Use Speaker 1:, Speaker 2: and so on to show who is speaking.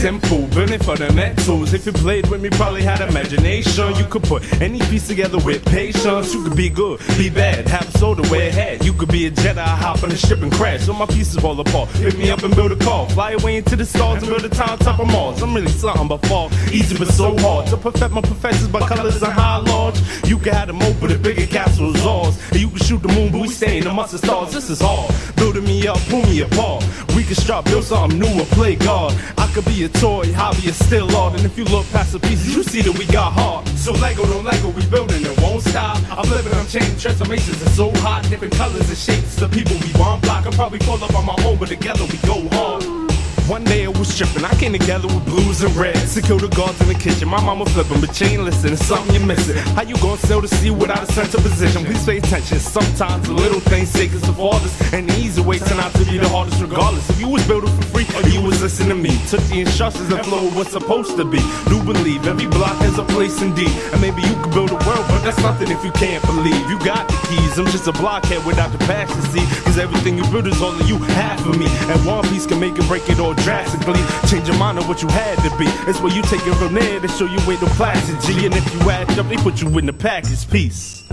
Speaker 1: simple, building fundamentals. If you played with me, probably had imagination. You could put any piece together with patience. You could be good, be bad, have a soda where it had. You could be a Jedi, hop on a ship and crash. So my pieces fall apart. Pick me up and build a car. Fly away into the stars and build a town top of Mars. I'm really something but fall easy but so hard. To perfect my professors by colors and high large. You can have them open the bigger castles ours. You shoot the moon, but we stay in the stars. This is hard. Building me up, pull me apart. We can start, build something new or play God. I could be a toy, hobby is still art. And if you look past the pieces, you see that we got heart. So Lego don't Lego, we building it won't stop. I'm living, I'm changing, transformations are so hot. Different colors and shapes, the people we want block. I'm probably pull up on my own, but together we go hard. One day I was tripping, I came together with blues and reds. To kill the guards in the kitchen, my mama flipping, but you ain't listening, something you're missing. How you gonna sail the sea without a sense of position? Please pay attention, sometimes the little things take us to farthest. And the easy way turn out to be the hardest regardless. If you was building for free, or you was listening to me. Took the instructions and flowed what's supposed to be. Do believe every block has a place indeed. And maybe you could build a world, but that's nothing if you can't believe. You got the keys, I'm just a blockhead without the passion, see. Cause everything you build is all that you have for me. And one piece can make it break it all drastically. Change your mind on what you had to be. It's where you take it from there to show you ain't no plastic G. And if you act up, they put you in the package. Peace.